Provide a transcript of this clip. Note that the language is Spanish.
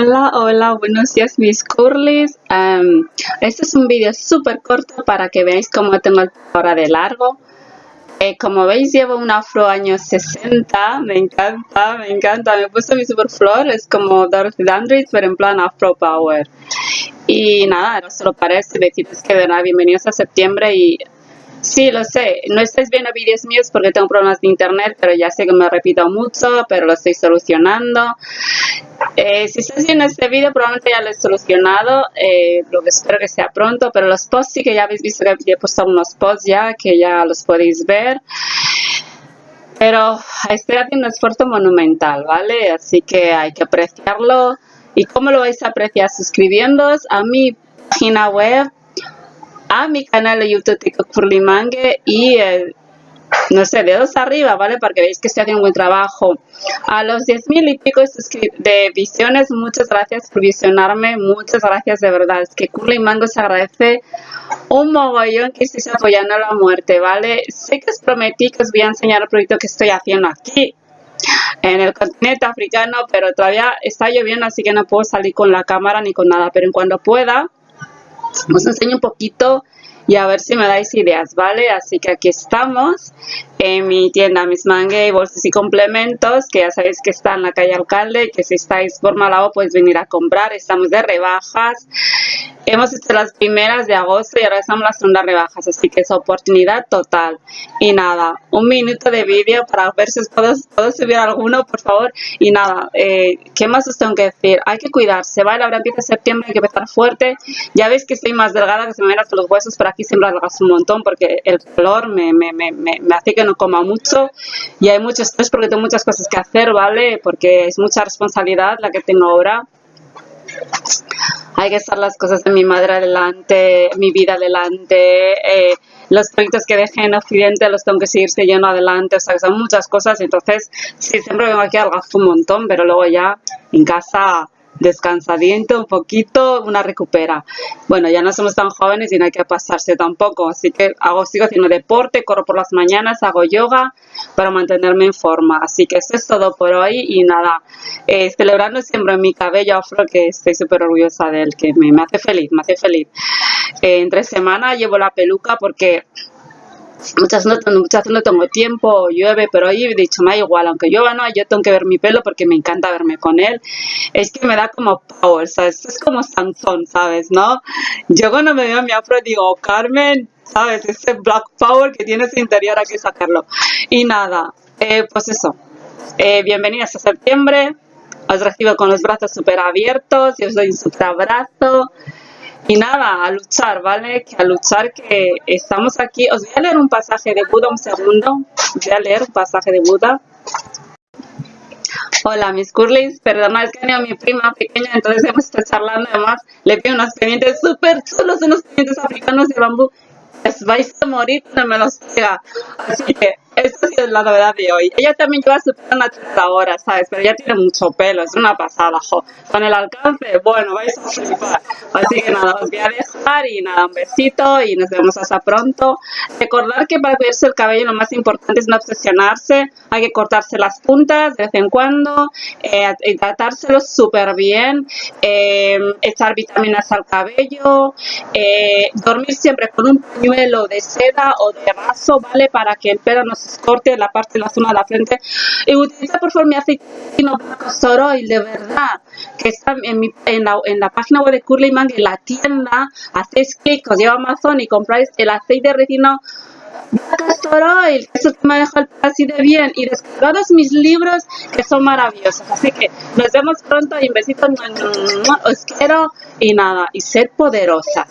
Hola, hola, buenos días mis curlis. Em, este es un vídeo súper corto para que veáis cómo tengo el ahora de largo. Eh, como veis llevo un afro años 60, me encanta, me encanta. Me puesto mi super flor, es como Dorothy Dandridge, pero en plan afro power. Y nada, era solo para esto, deciros que de nada, bienvenidos a septiembre y Sí, lo sé. No estáis viendo vídeos míos porque tengo problemas de internet, pero ya sé que me repito mucho, pero lo estoy solucionando. Eh, si estáis viendo este vídeo, probablemente ya lo he solucionado, eh, lo que espero que sea pronto, pero los posts sí que ya habéis visto que he puesto unos posts ya, que ya los podéis ver. Pero estoy haciendo un esfuerzo monumental, ¿vale? Así que hay que apreciarlo. ¿Y cómo lo vais a apreciar? Suscribiéndoos a mi página web a mi canal de YouTube TikTok Furlimangue y eh, no sé, dedos arriba, ¿vale? Para que veáis que estoy haciendo un buen trabajo. A los 10.000 y pico de visiones, muchas gracias por visionarme, muchas gracias de verdad. Es que Curly Mango se agradece un mogollón que estéis apoyando a la muerte, ¿vale? Sé que os prometí que os voy a enseñar el proyecto que estoy haciendo aquí en el continente africano, pero todavía está lloviendo, así que no puedo salir con la cámara ni con nada, pero en cuanto pueda os enseño un poquito y a ver si me dais ideas, ¿vale? Así que aquí estamos en mi tienda Miss Mangue, bolsas y complementos, que ya sabéis que está en la calle Alcalde, que si estáis por Malabo podéis venir a comprar, estamos de rebajas. Hemos hecho las primeras de agosto y ahora estamos las segundas rebajas, así que es oportunidad total. Y nada, un minuto de vídeo para ver si os puedo, subir alguno, por favor. Y nada, eh, ¿qué más os tengo que decir? Hay que cuidarse, ¿vale? Ahora empieza septiembre, hay que empezar fuerte. Ya veis que estoy más delgada, que se me ven hasta los huesos, pero aquí siempre adelgazo un montón porque el color me, me, me, me hace que no coma mucho y hay mucho estrés porque tengo muchas cosas que hacer, ¿vale? Porque es mucha responsabilidad la que tengo ahora hay que estar las cosas de mi madre adelante, mi vida adelante, eh, los proyectos que dejé en Occidente los tengo que seguir siguiendo adelante, o sea, que son muchas cosas, entonces sí, siempre vengo aquí gasto un montón, pero luego ya en casa descansadito un poquito, una recupera. Bueno, ya no somos tan jóvenes y no hay que pasarse tampoco, así que hago, sigo haciendo deporte, corro por las mañanas, hago yoga para mantenerme en forma. Así que eso es todo por hoy y nada, eh, celebrando siempre mi cabello afro, que estoy súper orgullosa de él, que me, hace feliz, me hace feliz. Eh, entre semana llevo la peluca porque muchas no, muchas no tengo tiempo, llueve, pero hoy he dicho, me da igual, aunque llueva no, yo tengo que ver mi pelo porque me encanta verme con él. Es que me da como power, ¿sabes? Es como Sansón, ¿sabes? ¿No? Yo cuando me veo a mi afro digo, Carmen, ¿sabes? Ese black power que tiene ese interior hay que sacarlo. Y nada, eh, pues eso. Eh, bienvenidas a septiembre. Os recibo con los brazos súper abiertos y os doy un super abrazo. Y nada, a luchar, ¿vale? Que a luchar que estamos aquí. Os voy a leer un pasaje de Buda un segundo. Voy a leer un pasaje de Buda. Hola, mis curlis. Perdona, es que tenía mi prima pequeña, entonces hemos estado charlando. Además, le pido unos pendientes súper chulos, unos pendientes africanos de bambú. Les vais a morir no me los pega. Así que esta es la novedad de hoy. Ella también lleva su pelo natural ahora, ¿sabes? Pero ella tiene mucho pelo, es una pasada, jo. Con el alcance, bueno, vais a flipar. Así que nada, os voy a dejar y nada, un besito y nos vemos hasta pronto. Recordar que para cuidarse el cabello lo más importante es no obsesionarse. Hay que cortarse las puntas de vez en cuando, eh, tratárselo súper bien, eh, echar vitaminas al cabello, eh, dormir siempre con un pañuelo de seda o de raso, ¿vale? Para que el pelo no se corte la parte de la zona de la frente y utiliza por favor mi aceite castor oil de verdad que está en, mi, en, la, en la página web de Curly Man en la tienda hacéis clic, os lleva a Amazon y compráis el aceite de retino castor oil, eso que me deja el así de bien y descargados mis libros que son maravillosos. Así que nos vemos pronto y un besito. Os quiero y nada y ser poderosas